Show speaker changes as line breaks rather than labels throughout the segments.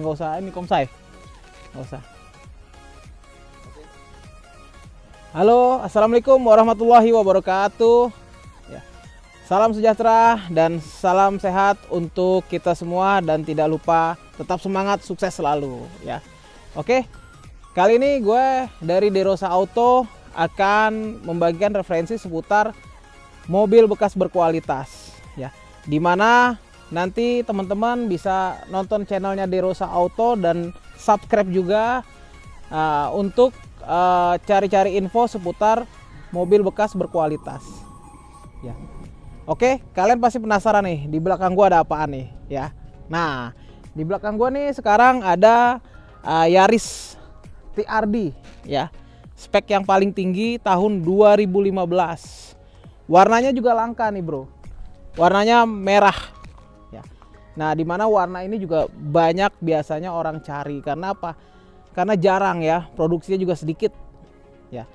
nggak usah ini komsai. Nggak usah. Halo assalamualaikum warahmatullahi wabarakatuh. Ya. salam sejahtera dan salam sehat untuk kita semua dan tidak lupa tetap semangat sukses selalu ya. Oke kali ini gue dari Derosa Auto akan membagikan referensi seputar mobil bekas berkualitas ya. Di mana nanti teman-teman bisa nonton channelnya Derosa Auto dan subscribe juga uh, untuk uh, cari-cari uh, info seputar mobil bekas berkualitas. Ya. Oke kalian pasti penasaran nih di belakang gua ada apaan nih ya. Nah di belakang gua nih sekarang ada uh, Yaris TRD ya. Spek yang paling tinggi tahun 2015 warnanya juga langka nih bro. Warnanya merah Nah, di mana warna ini juga banyak biasanya orang cari karena apa? Karena jarang ya, produksinya juga sedikit. Ya.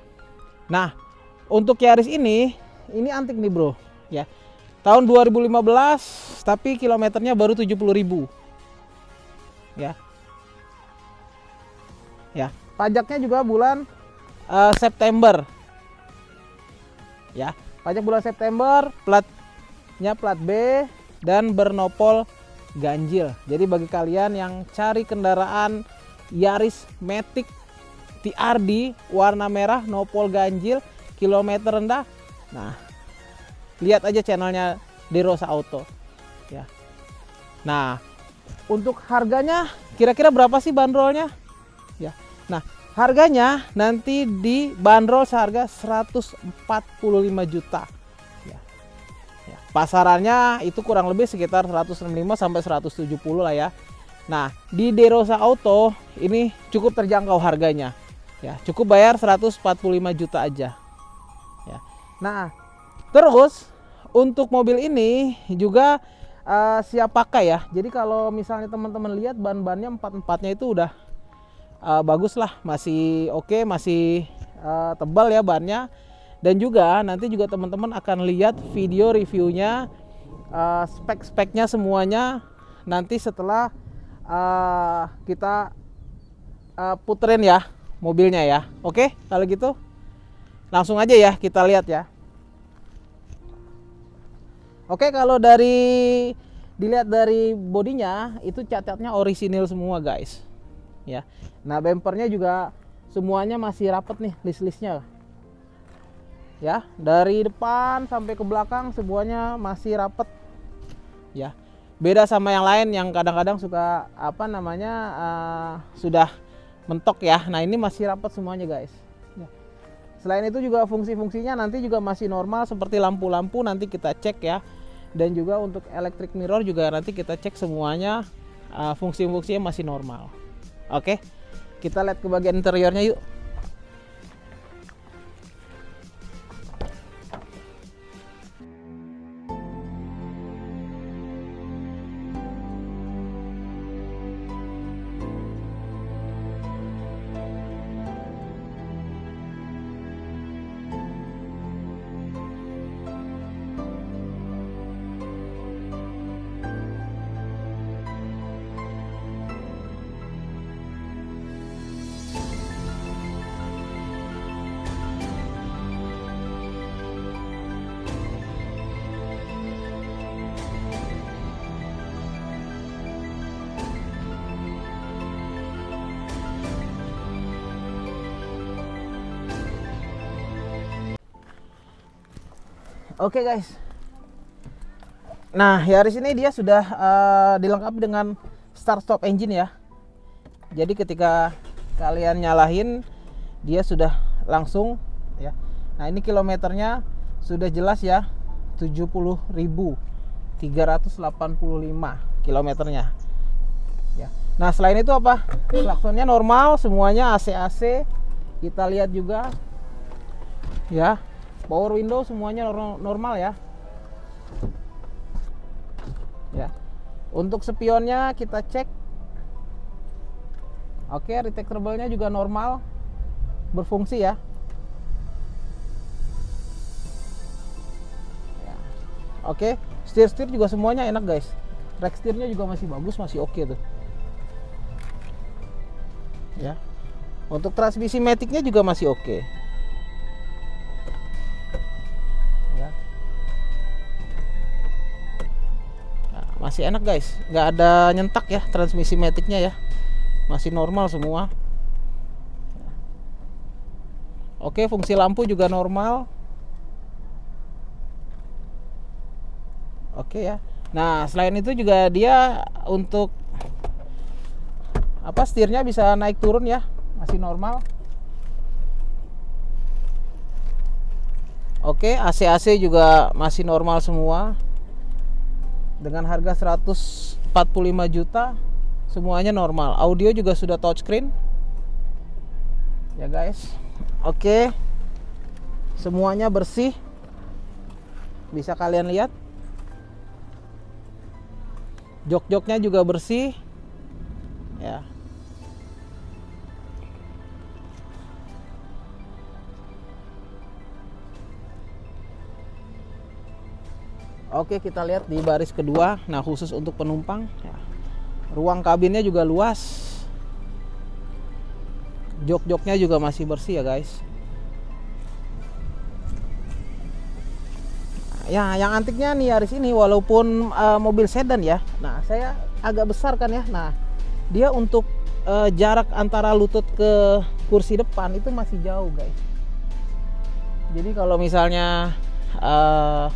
Nah, untuk Yaris ini, ini antik nih, Bro, ya. Tahun 2015 tapi kilometernya baru 70.000. Ya. Ya, pajaknya juga bulan uh, September. Ya, pajak bulan September, platnya plat B dan bernopol ganjil. Jadi bagi kalian yang cari kendaraan Yaris Matic TRD warna merah nopol ganjil kilometer rendah. Nah, lihat aja channelnya Derosa Auto. Ya. Nah, untuk harganya kira-kira berapa sih bandrolnya? Ya. Nah, harganya nanti di bandrol seharga 145 juta pasarannya itu kurang lebih sekitar 165 sampai 170 lah ya. Nah di Derosa Auto ini cukup terjangkau harganya. Ya cukup bayar 145 juta aja. Ya. Nah terus untuk mobil ini juga uh, siap pakai ya. Jadi kalau misalnya teman-teman lihat ban-bannya empat-empatnya itu udah uh, bagus lah. Masih oke okay, masih uh, tebal ya bannya dan juga nanti juga teman-teman akan lihat video reviewnya uh, spek-speknya semuanya. Nanti setelah uh, kita uh, puterin ya mobilnya ya. Oke kalau gitu langsung aja ya kita lihat ya. Oke kalau dari dilihat dari bodinya itu catnya orisinil semua guys. Ya. Nah bempernya juga semuanya masih rapet nih list-listnya ya dari depan sampai ke belakang semuanya masih rapet. Ya beda sama yang lain yang kadang-kadang suka apa namanya uh, sudah mentok ya. Nah ini masih rapet semuanya guys. Ya. selain itu juga fungsi-fungsinya nanti juga masih normal seperti lampu-lampu nanti kita cek ya. Dan juga untuk electric mirror juga nanti kita cek semuanya uh, fungsi-fungsinya masih normal. Oke kita lihat ke bagian interiornya yuk Oke okay, guys. Nah, Yaris ini dia sudah uh, dilengkapi dengan start stop engine ya. Jadi ketika kalian nyalahin dia sudah langsung ya. Nah, ini kilometernya sudah jelas ya 70.385 kilometernya. Ya. Nah, selain itu apa? Klaksonnya normal, semuanya AC-AC. Kita lihat juga ya power window semuanya normal ya. Ya. Untuk spionnya kita cek. Oke retectable-nya juga normal. Berfungsi ya, ya. oke steer steer juga semuanya enak guys. Track steernya juga masih bagus masih oke tuh. Ya. Untuk transmisi maticnya juga masih oke. okay. Masih enak guys. Nggak ada nyentak ya transmisi maticnya ya. Masih normal semua. Oke fungsi lampu juga normal. Oke ya. Nah selain itu juga dia untuk apa setirnya bisa naik turun ya. Masih normal. Oke AC AC juga masih normal semua dengan harga 145 juta semuanya normal. Audio juga sudah touchscreen. Ya guys. Oke. Semuanya bersih. Bisa kalian lihat. Jok-joknya juga bersih. Ya Oke kita lihat di baris kedua. Nah khusus untuk penumpang ya. Ruang kabinnya juga luas. Jok-joknya juga masih bersih ya guys. Ya yang antiknya nih Yaris ini walaupun uh, mobil sedan ya. Nah saya agak besar kan ya. Nah dia untuk uh, jarak antara lutut ke kursi depan itu masih jauh guys. Jadi kalau misalnya uh,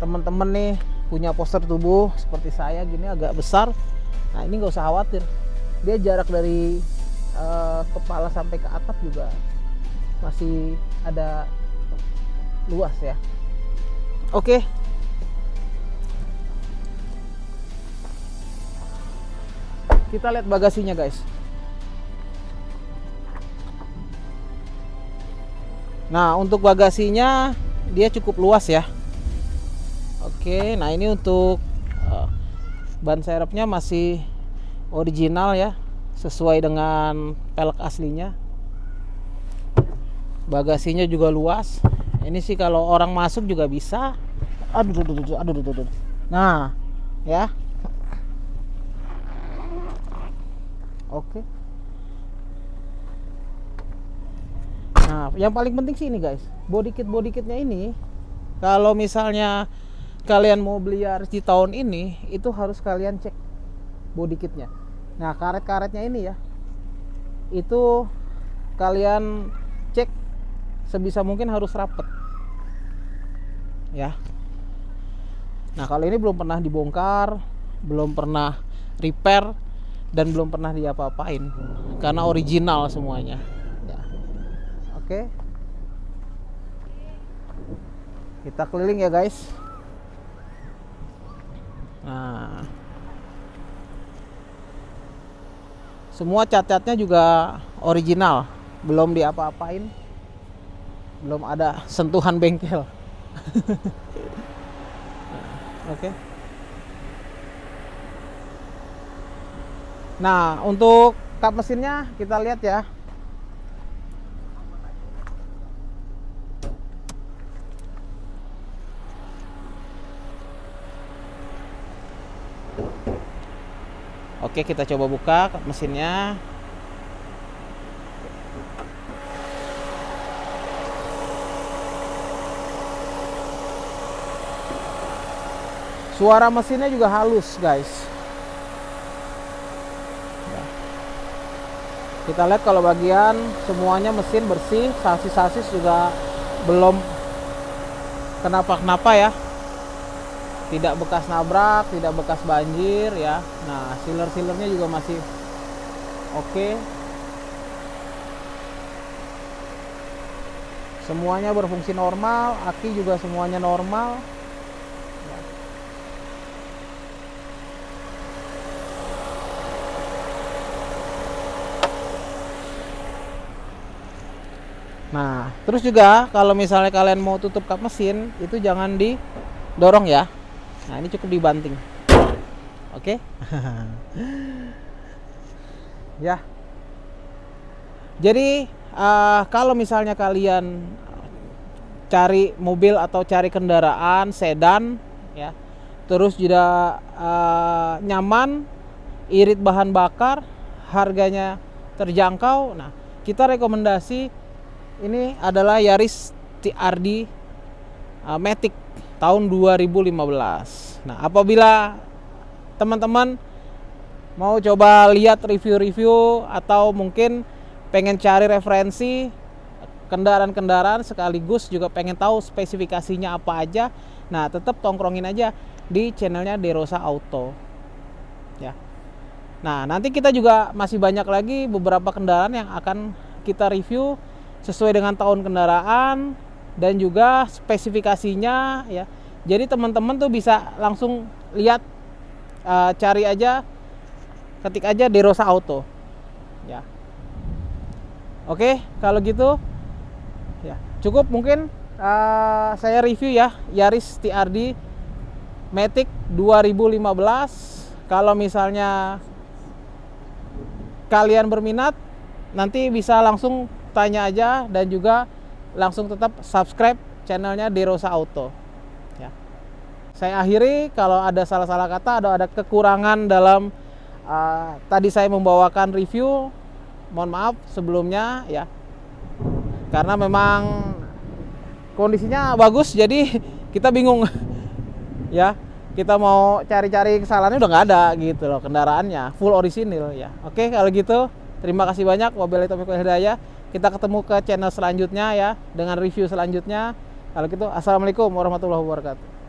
teman-teman nih punya poster tubuh seperti saya gini agak besar nah ini nggak usah khawatir dia jarak dari uh, kepala sampai ke atap juga masih ada luas ya Oke. Kita lihat bagasinya, guys. Nah, untuk bagasinya dia cukup luas ya. Oke, nah ini untuk uh, ban serepnya masih original ya, sesuai dengan pelek aslinya. Bagasinya juga luas. Ini sih kalau orang masuk juga bisa. Aduh aduh aduh aduh aduh, aduh. nah ya. Oke. Nah yang paling penting sih ini guys. Body kit body kitnya ini kalau misalnya kalian mau beli di tahun ini itu harus kalian cek body kitnya. Nah karet-karetnya ini ya itu kalian cek sebisa mungkin harus rapet. Ya. Nah kalau ini belum pernah dibongkar belum pernah repair dan belum pernah diapa-apain. Karena original semuanya. Ya. Oke. Kita keliling ya guys nah. Semua cat-catnya juga original. Belum diapa-apain. Belum ada sentuhan bengkel. Oke. Okay. nah untuk kap mesinnya kita lihat ya Oke kita coba buka mesinnya Suara mesinnya juga halus, guys. Ya. Kita lihat kalau bagian semuanya mesin bersih, sasis-sasis juga belum kenapa-kenapa ya. Tidak bekas nabrak, tidak bekas banjir ya. Nah, sealer-sealernya juga masih oke. Okay. Semuanya berfungsi normal, aki juga semuanya normal. Nah, terus juga kalau misalnya kalian mau tutup kap mesin, itu jangan didorong ya. Nah, ini cukup dibanting. Oke. Okay? ya. Jadi, uh, kalau misalnya kalian cari mobil atau cari kendaraan sedan ya, terus juga uh, nyaman, irit bahan bakar, harganya terjangkau nah kita rekomendasi ini adalah Yaris TRD uh, Matic tahun 2015 nah apabila teman-teman mau coba lihat review-review atau mungkin pengen cari referensi kendaraan-kendaraan sekaligus juga pengen tahu spesifikasinya apa aja nah tetap tongkrongin aja di channelnya Derosa Auto. Ya. Nah nanti kita juga masih banyak lagi beberapa kendaraan yang akan kita review sesuai dengan tahun kendaraan dan juga spesifikasinya ya. Jadi teman-teman tuh bisa langsung lihat uh, cari aja ketik aja Derosa Auto ya. Oke kalau gitu ya cukup mungkin uh, saya review ya Yaris TRD Matic 2015 kalau misalnya kalian berminat nanti bisa langsung tanya aja dan juga langsung tetap subscribe channelnya Derosa Auto. Ya. Saya akhiri kalau ada salah-salah kata atau ada kekurangan dalam uh, tadi saya membawakan review mohon maaf sebelumnya ya. Karena memang kondisinya bagus jadi kita bingung. Ya kita mau cari-cari kesalahannya udah nggak ada gitu loh kendaraannya full orisinil ya. Oke kalau gitu terima kasih banyak wabillahi taufiq hidayah kita ketemu ke channel selanjutnya ya dengan review selanjutnya. Kalau gitu assalamualaikum warahmatullahi wabarakatuh